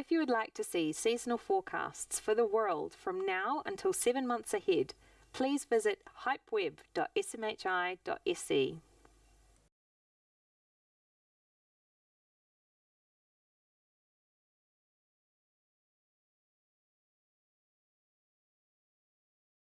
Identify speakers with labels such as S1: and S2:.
S1: If you would like to see seasonal forecasts for the world from now until seven months ahead, please visit hypeweb.smhi.se.